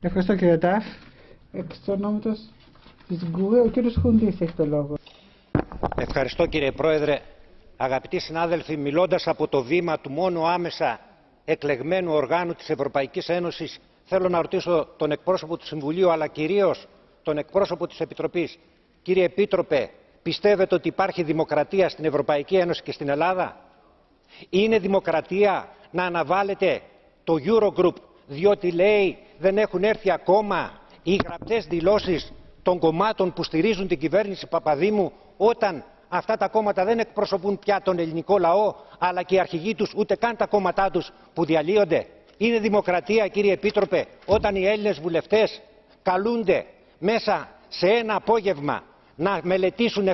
Ευχαριστώ κύριε Ταφ. Εξ ονόματος της ΓΚΟΕ, ο κύριος Χουντής έχει το λόγο. Ευχαριστώ κύριε Πρόεδρε. Αγαπητοί συνάδελφοι, μιλώντας από το βήμα του μόνο άμεσα εκλεγμένου οργάνου της Ευρωπαϊκής Ένωσης, θέλω να ρωτήσω τον εκπρόσωπο του Συμβουλίου, αλλά κυρίως τον εκπρόσωπο της Επιτροπής. Κύριε Επίτροπε, πιστεύετε ότι υπάρχει δημοκρατία στην Ευρωπαϊκή Ένωση και στην Ελλάδα; Είναι δημοκρατία να αναβάλλετε το Eurogroup διότι λέει δεν έχουν έρθει ακόμα οι γραπτές δηλώσεις των κομμάτων που στηρίζουν την κυβέρνηση Παπαδήμου όταν αυτά τα κόμματα δεν εκπροσωπούν πια τον ελληνικό λαό αλλά και οι αρχηγοί τους ούτε καν τα κόμματά τους που διαλύονται. Είναι δημοκρατία κύριε Επίτροπε όταν οι Έλληνες βουλευτές καλούνται μέσα σε ένα απόγευμα να μελετήσουν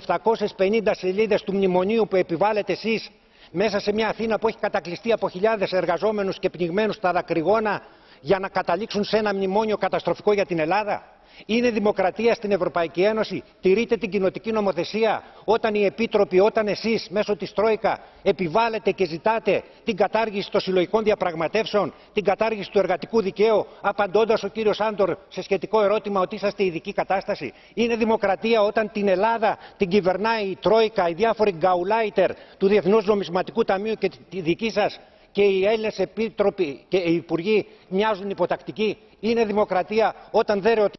750 σελίδες του μνημονίου που επιβάλλετε εσείς μέσα σε μια Αθήνα που έχει κατακλειστεί από χιλιάδες εργαζόμενους και πνιγμένους στα δακρυγόνα για να καταλήξουν σε ένα μνημόνιο καταστροφικό για την Ελλάδα. Είναι δημοκρατία στην Ευρωπαϊκή Ένωση. Τηρείτε την κοινοτική νομοθεσία όταν οι επίτροποι, όταν εσείς μέσω της Τρόικα επιβάλλετε και ζητάτε την κατάργηση των συλλογικών διαπραγματεύσεων, την κατάργηση του εργατικού δικαίου, απαντώντας ο κύριος Άντορ σε σχετικό ερώτημα ότι είσαστε ειδική κατάσταση. Είναι δημοκρατία όταν την Ελλάδα την κυβερνάει η Τρόικα, οι διάφοροι γκαουλάιτερ του Διεθνούς Νομισματικού Ταμείου και τη δική σας και οι Έλληνες επίτροποι και οι υπουργοί μοιάζουν υποτακτικοί. Είναι δημοκρατία όταν δεν ρωτήσουν.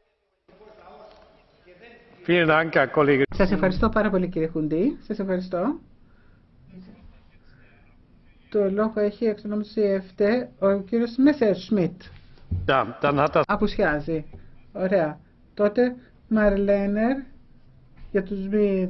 Σας ευχαριστώ πάρα πολύ κύριε Χουντή. Σας ευχαριστώ. Το λόγο έχει εξ ονόματος ο κύριος Μέσερ Σμιτ. Απουσιάζει. Ωραία. Τότε Μαρλένερ για τους μη